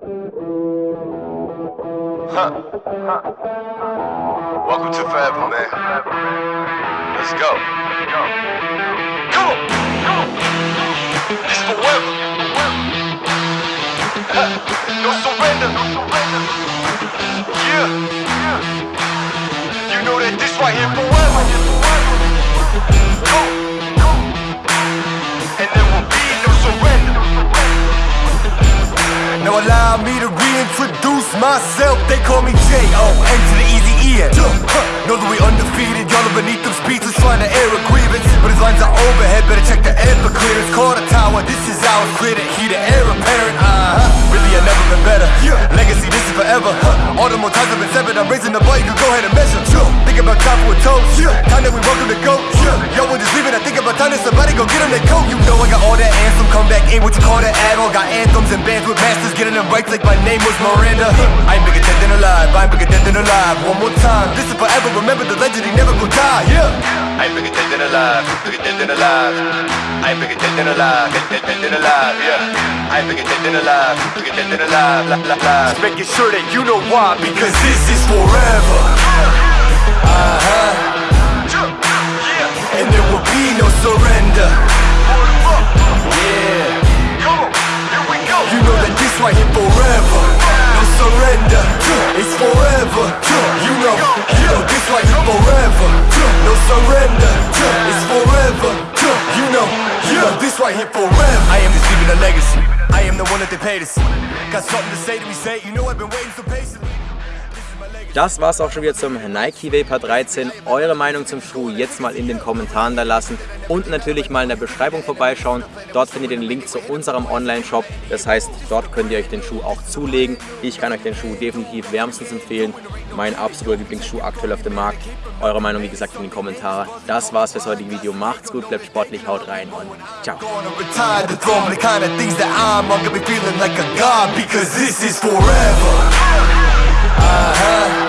Huh. Welcome to forever, man. Let's go. Come on. This forever. Huh. No surrender. Yeah. You know that this right here forever. Myself. They call me J.O. J.O.N. to the easy E-N. Know that we undefeated. Y'all are beneath them speeches trying to air a grievance. But his lines are overhead. Better check the air for clearance. Call the tower. This is ours. Clear the heat. The air apparent. Uh-huh. Really, I never been better. Legacy, this is forever. Huh. All the more times I've been severed. I'm raising the bar. You can go ahead and measure. Think about time for a toast. Time that we welcome to go. Yo, we're just leaving. I think about time that somebody go get them their coat. You I got all that anthem. Come back in. What you call that add-on? Got anthems and bands with masters. Getting them right like my name was Miranda. I ain't bigger dead than alive. I ain't bigger dead than alive. One more time. This is forever. Remember the legend. He never gon' die. Yeah. I ain't bigger dead than alive, bigger dead than alive. I ain't bigger dead than alive, dead, dead than alive, yeah. I ain't bigger dead than alive, bigger dead than alive, la, la, la. Just making sure that you know why. Because this is forever. Uh-huh. Here forever. I am just leaving a legacy. I am the one that they paid to see. Got something to say to me, say. You know I've been waiting so patiently. Das war's auch schon wieder zum Nike Vapor 13. Eure Meinung zum Schuh jetzt mal in den Kommentaren da lassen und natürlich mal in der Beschreibung vorbeischauen. Dort findet ihr den Link zu unserem Online-Shop. Das heißt, dort könnt ihr euch den Schuh auch zulegen. Ich kann euch den Schuh definitiv wärmstens empfehlen. Mein absoluter Lieblingsschuh aktuell auf dem Markt. Eure Meinung, wie gesagt, in die Kommentare. Das war's fürs heutige Video. Macht's gut, bleibt sportlich, haut rein und ciao. Uh-huh.